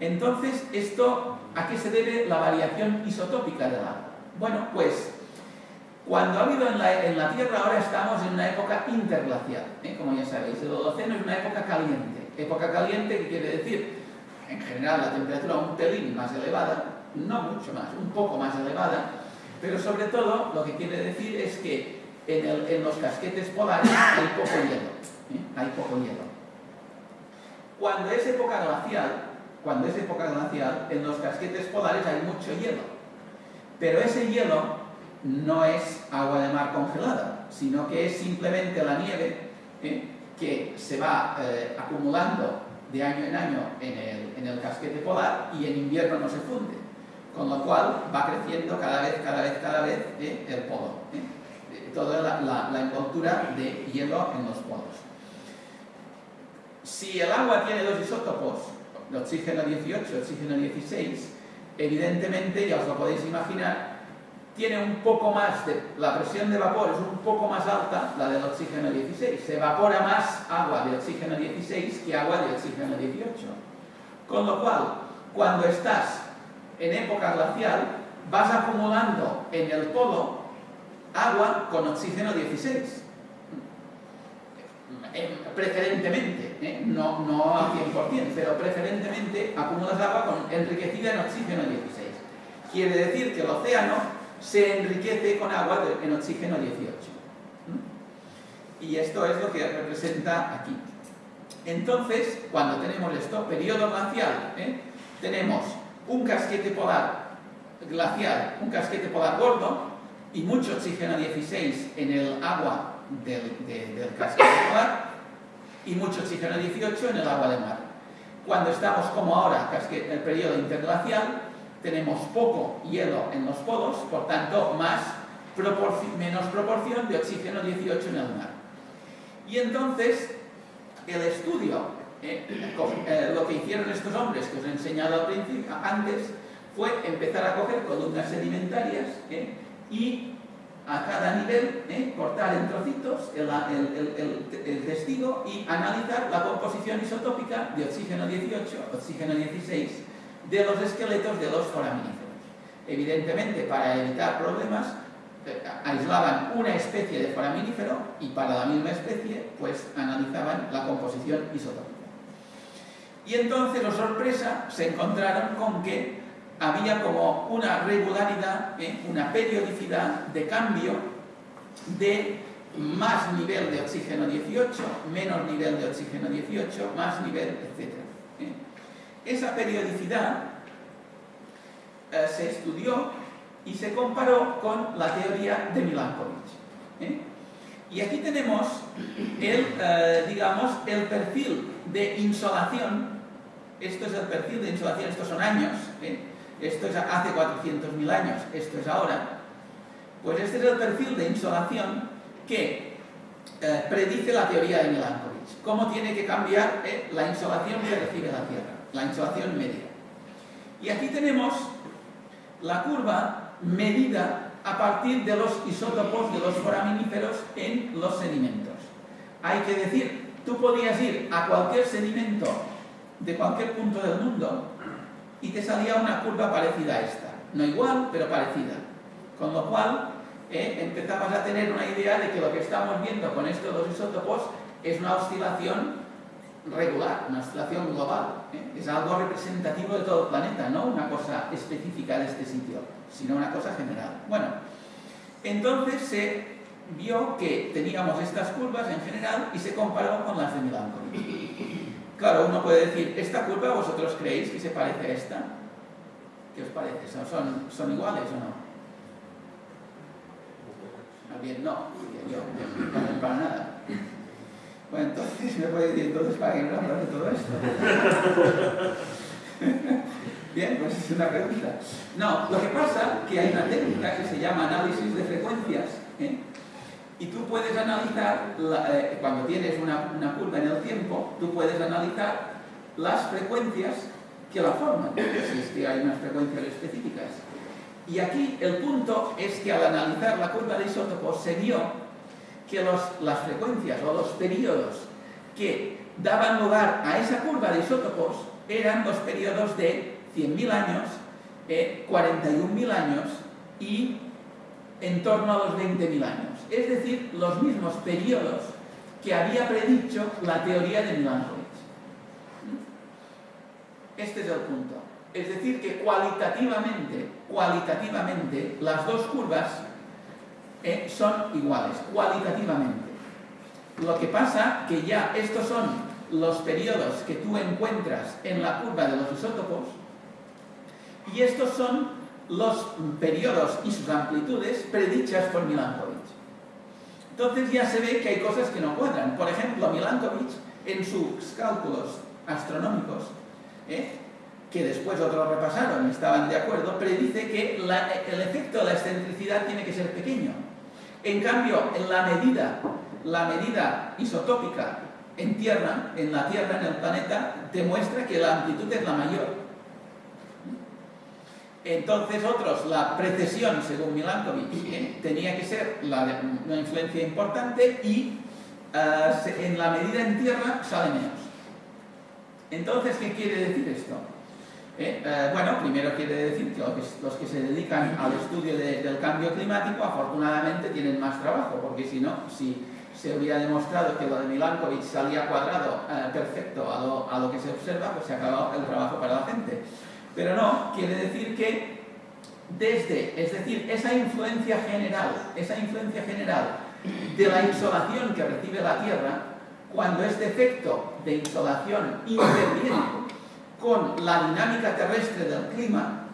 Entonces, ¿esto a qué se debe la variación isotópica del agua? Bueno, pues cuando ha habido en la, Tierra, ahora estamos en una época interglacial, ¿eh? como ya sabéis, el Holoceno es una época caliente. Época caliente, ¿qué quiere decir? En general la temperatura un pelín más elevada, no mucho más, un poco más elevada, pero sobre todo lo que quiere decir es que en, los casquetes polares hay poco hielo, ¿eh? hay poco hielo. Cuando es época glacial, cuando es época glacial, en los casquetes polares hay mucho hielo, pero ese hielo no es agua de mar congelada, sino que es simplemente la nieve ¿eh? que se va eh, acumulando de año en año en el casquete polar y en invierno no se funde con lo cual va creciendo cada vez, cada vez, cada vez ¿eh? el polo. ¿eh? Toda la, envoltura de hielo en los polos. Si el agua tiene dos isótopos, el oxígeno 18 y oxígeno 16, evidentemente, ya os lo podéis imaginar, tiene un poco más de... la presión de vapor es un poco más alta, la del oxígeno 16. Se evapora más agua de oxígeno 16 que agua de oxígeno 18. Con lo cual, cuando estás en época glacial, vas acumulando en el polo agua con oxígeno 16. Eh, preferentemente, ¿eh? no, no al 100%, pero preferentemente acumulas agua con, enriquecida en oxígeno 16. Quiere decir que el océano se enriquece con agua en oxígeno 18. Y esto es lo que representa aquí. Entonces, cuando tenemos esto, periodo glacial, ¿eh? tenemos un casquete polar glacial, un casquete polar gordo y mucho oxígeno 16 en el agua del, casquete polar y mucho oxígeno 18 en el agua de mar. Cuando estamos como ahora, en el periodo interglacial, tenemos poco hielo en los polos, por tanto, más menos proporción de oxígeno 18 en el mar. Y entonces, el estudio eh, eh, lo que hicieron estos hombres que os he enseñado antes fue empezar a coger columnas sedimentarias eh, y a cada nivel cortar en trocitos el, testigo y analizar la composición isotópica de oxígeno 18, oxígeno 16 de los esqueletos de los foraminíferos. Evidentemente, para evitar problemas, aislaban una especie de foraminífero y para la misma especie, pues analizaban la composición isotópica. Y entonces, la sorpresa, se encontraron con que había como una regularidad, ¿eh? una periodicidad de cambio de más nivel de oxígeno 18, menos nivel de oxígeno 18, más nivel, etc. ¿eh? Esa periodicidad eh, se estudió y se comparó con la teoría de Milankovitch. Y aquí tenemos el, digamos, el perfil de insolación esto es el perfil de insolación, estos son años. Esto es hace 400.000 años, esto es ahora, pues este es el perfil de insolación que eh, predice la teoría de Milankovitch. Cómo tiene que cambiar eh, la insolación que recibe la Tierra, la insolación media. Y aquí tenemos la curva medida a partir de los isótopos de los foraminíferos en los sedimentos. Hay que decir, tú podías ir a cualquier sedimento de cualquier punto del mundo y te salía una curva parecida a esta. No igual, pero parecida. Con lo cual, eh, empezamos a tener una idea de que lo que estamos viendo con estos dos isótopos es una oscilación regular, una oscilación global. ¿eh? Es algo representativo de todo el planeta, no una cosa específica de este sitio, sino una cosa general. Bueno, entonces se vio que teníamos estas curvas en general y se comparó con las de Milankovitch. Claro, uno puede decir, ¿esta curva vosotros creéis que se parece a esta? ¿Qué os parece? ¿Son, iguales o no? Bien, no, yo, no para nada. Bueno, entonces me puede decir, entonces para qué no hablar de todo esto. Bien, pues es una pregunta. No, lo que pasa es que hay una técnica que se llama análisis de frecuencias. Y tú puedes analizar, eh, cuando tienes una, curva en el tiempo, tú puedes analizar las frecuencias que la forman, si es que hay unas frecuencias específicas. Y aquí el punto es que al analizar la curva de isótopos se vio que las frecuencias o los periodos que daban lugar a esa curva de isótopos eran los periodos de 100.000 años, 41.000 años y en torno a los 20.000 años. Es decir, los mismos periodos que había predicho la teoría de Milankovitch. Este es el punto. Es decir, que cualitativamente, cualitativamente, las dos curvas eh, son iguales, cualitativamente. Lo que pasa que ya estos son los periodos que tú encuentras en la curva de los isótopos y estos son los periodos y sus amplitudes predichas por Milankovitch. Entonces ya se ve que hay cosas que no cuadran. Por ejemplo, Milankovitch, en sus cálculos astronómicos, ¿eh? que después otros repasaron y estaban de acuerdo, predice que el efecto de la excentricidad tiene que ser pequeño. En cambio, en la medida, la medida isotópica en Tierra, en la Tierra, en el planeta, demuestra que la amplitud es la mayor. Entonces otros, la precesión, según Milankovitch, ¿eh? tenía que ser una influencia importante y eh, en la medida en tierra sale menos. Entonces, ¿qué quiere decir esto? Eh, bueno, primero quiere decir que los que, se dedican al estudio del cambio climático afortunadamente tienen más trabajo, porque si no, si se hubiera demostrado que lo de Milankovitch salía cuadrado perfecto a lo, que se observa, pues se acabó el trabajo para la gente. Pero no, quiere decir que desde, es decir, esa influencia general, esa influencia general de la insolación que recibe la Tierra, cuando este efecto de insolación interviene con la dinámica terrestre del clima,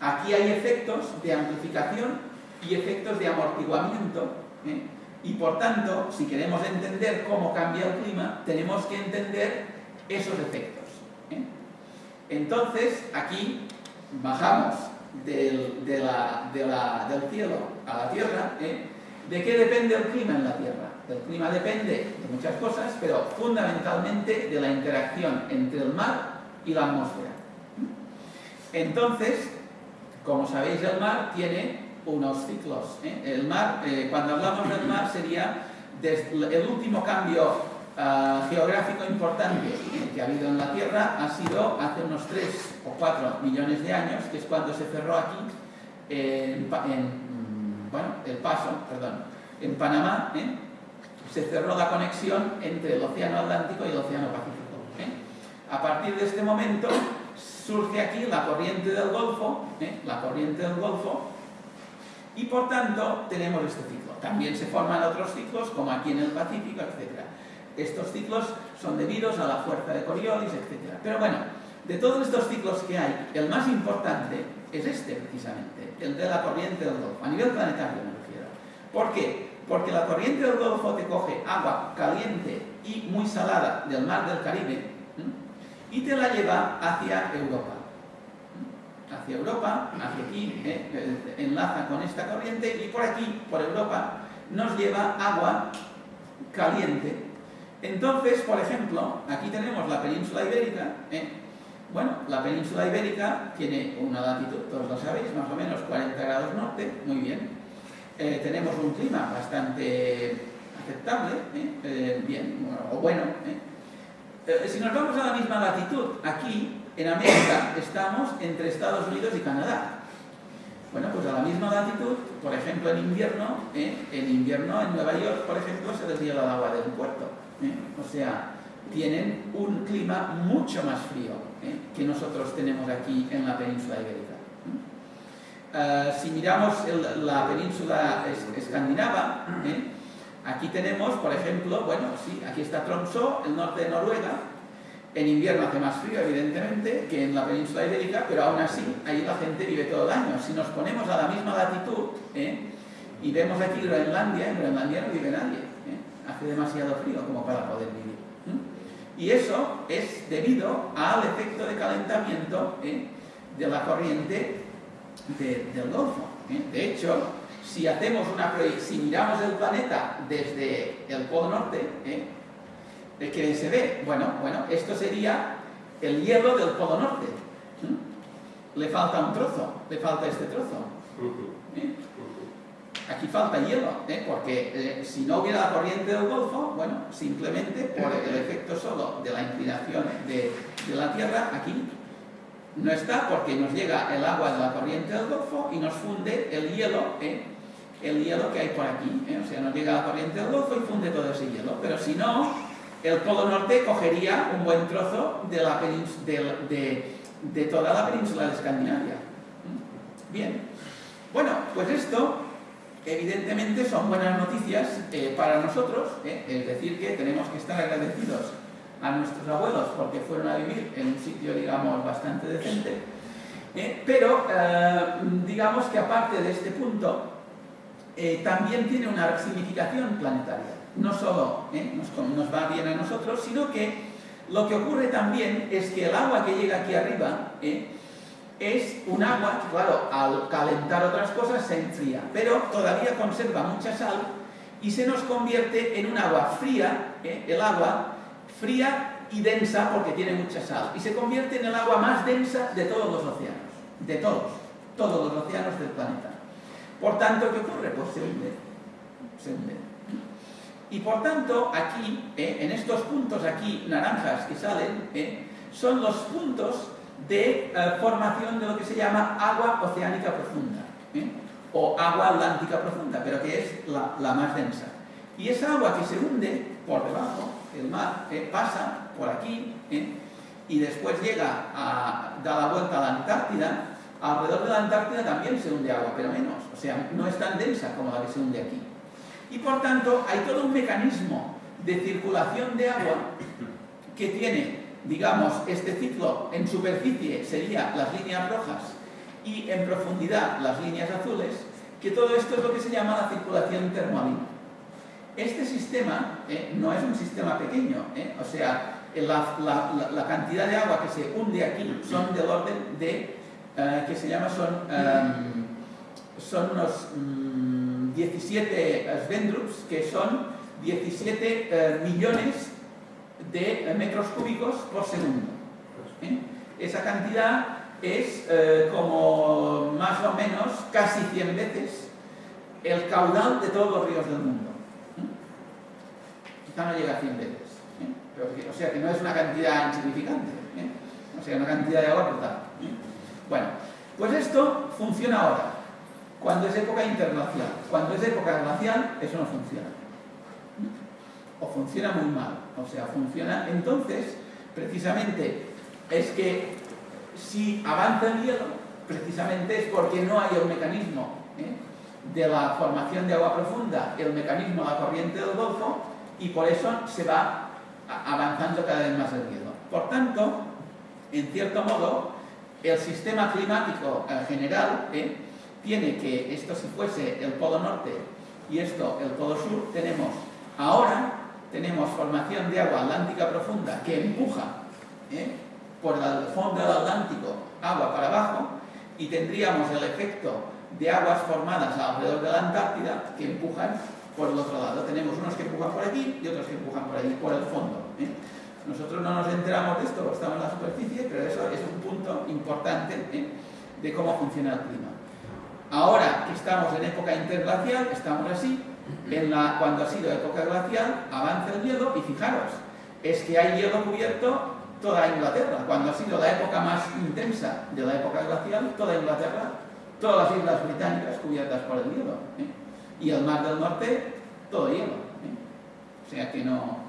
aquí hay efectos de amplificación y efectos de amortiguamiento, ¿eh? y por tanto, si queremos entender cómo cambia el clima, tenemos que entender esos efectos. Entonces, aquí bajamos del, cielo a la tierra. ¿eh? ¿De qué depende el clima en la Tierra? El clima depende de muchas cosas, pero fundamentalmente de la interacción entre el mar y la atmósfera. Entonces, como sabéis, el mar tiene unos ciclos. ¿eh? El mar, eh, cuando hablamos del mar, sería el último cambio Ah, geográfico importante que ha habido en la Tierra ha sido hace unos 3 o 4 millones de años, que es cuando se cerró aquí, en, mm, el paso, perdón, en Panamá, ¿eh? se cerró la conexión entre el Océano Atlántico y el Océano Pacífico. ¿eh? A partir de este momento surge aquí la corriente del Golfo, ¿eh? la corriente del Golfo, y por tanto tenemos este ciclo. También se forman otros ciclos, como aquí en el Pacífico, etc. Estos ciclos son debidos a la fuerza de Coriolis, etc. Pero bueno, de todos estos ciclos que hay, el más importante es este precisamente, el de la corriente del Golfo, a nivel planetario me refiero. ¿Por qué? Porque la corriente del Golfo te coge agua caliente y muy salada del mar del Caribe y te la lleva hacia Europa. Hacia Europa, hacia aquí, ¿eh? Eh, enlaza con esta corriente y por aquí, por Europa, nos lleva agua caliente entonces, por ejemplo, aquí tenemos la península ibérica. ¿eh? Bueno, la península ibérica tiene una latitud, todos lo sabéis, más o menos 40 grados norte, muy bien. Eh, tenemos un clima bastante aceptable, ¿eh? bien, o bueno. si nos vamos a la misma latitud, aquí en América estamos entre Estados Unidos y Canadá. Bueno, pues a la misma latitud, por ejemplo en invierno, en invierno en Nueva York, por ejemplo, se deshiela el agua del puerto. ¿Eh? o sea, tienen un clima mucho más frío ¿eh? que nosotros tenemos aquí en la península ibérica. ¿eh? si miramos la península escandinava, aquí tenemos, por ejemplo, bueno, sí, aquí está Tromsø, el norte de Noruega, en invierno hace más frío, evidentemente, que en la península ibérica, pero aún así, ahí la gente vive todo el año. Si nos ponemos a la misma latitud y vemos aquí Groenlandia, en Groenlandia no vive nadie hace demasiado frío como para poder vivir. Y eso es debido al efecto de calentamiento ¿eh? de la corriente del Golfo. ¿eh? De hecho, si hacemos una si miramos el planeta desde el polo norte, ¿eh? ¿qué se ve? Bueno, bueno, esto sería el hielo del polo norte. Le falta un trozo, le falta este trozo. Aquí falta hielo, ¿eh? porque eh, si no hubiera la corriente del Golfo, bueno, simplemente por el efecto solo de la inclinación de, la Tierra aquí no está porque nos llega el agua de la corriente del Golfo y nos funde el hielo, ¿eh? el hielo que hay por aquí. ¿eh? O sea, nos llega la corriente del Golfo y funde todo ese hielo. Pero si no, el Polo Norte cogería un buen trozo de, la de, de, toda la península de Escandinavia. Bien. Bueno, pues esto evidentemente son buenas noticias eh, para nosotros, es decir, que tenemos que estar agradecidos a nuestros abuelos porque fueron a vivir en un sitio, digamos, bastante decente. Eh, pero, eh, digamos que aparte de este punto, eh, también tiene una significación planetaria. No solo nos, va bien a nosotros, sino que lo que ocurre también es que el agua que llega aquí arriba es un agua que, claro, al calentar otras cosas se enfría, pero todavía conserva mucha sal y se nos convierte en un agua fría, el agua fría y densa porque tiene mucha sal y se convierte en el agua más densa de todos los océanos, de todos, todos los océanos del planeta. Por tanto, ¿qué ocurre? Pues se hunde, se hunde. Y por tanto, aquí, eh, en estos puntos aquí naranjas que salen, eh, son los puntos de eh, formación de lo que se llama agua oceánica profunda, o agua atlántica profunda, pero que es la, más densa. Y esa agua que se hunde por debajo, el mar eh, pasa por aquí eh, y después llega a dar la vuelta a la Antártida, alrededor de la Antártida también se hunde agua, pero menos, o sea, no es tan densa como la que se hunde aquí. Y por tanto hay todo un mecanismo de circulación de agua que tiene, digamos, este ciclo en superficie sería las líneas rojas y en profundidad las líneas azules, que todo esto es lo que se llama la circulación termoalina. Este sistema eh, no es un sistema pequeño, eh, o sea, la, cantidad de agua que se hunde aquí son del orden de, eh, que se llama, son, son unos 17 mm, Svendrups, que son 17 millones de metros cúbicos por segundo. Esa cantidad es como más o menos casi 100 veces el caudal de todos los ríos del mundo no llega a 100 veces. ¿eh? o sea que no es una cantidad insignificante. ¿eh? O sea, una cantidad de agua brutal. ¿eh? Bueno, pues esto funciona ahora, cuando es época interglacial. Cuando es época glacial, eso no funciona. O funciona muy mal. O sea, funciona... Entonces, precisamente, es que si avanza el hielo, precisamente es porque no hay el mecanismo de la formación de agua profunda, el mecanismo de la corriente del Golfo, y por eso se va avanzando cada vez más el hielo. Por tanto, en cierto modo, el sistema climático general ¿eh? tiene que, esto si fuese el polo norte y esto el polo sur, formación de agua atlántica profunda que empuja ¿eh? por el fondo del Atlántico agua para abajo y tendríamos el efecto de aguas formadas alrededor de la Antártida que empujan por el otro lado. Tenemos unos que empujan por aquí y otros que empujan por allí, por el fondo. ¿eh? Nosotros no nos enteramos de esto, estamos en la superficie, pero eso es un punto importante ¿eh? de cómo funciona el clima. Ahora que estamos en época interglacial, estamos así, en la, cuando ha sido época glacial, avanza el hielo y fijaros, es que hay hielo cubierto toda Inglaterra. Cuando ha sido la época más intensa de la época glacial, toda Inglaterra, todas las islas británicas cubiertas por el hielo. ¿eh? y el mar del norte todo hielo. ¿eh? O sea que no,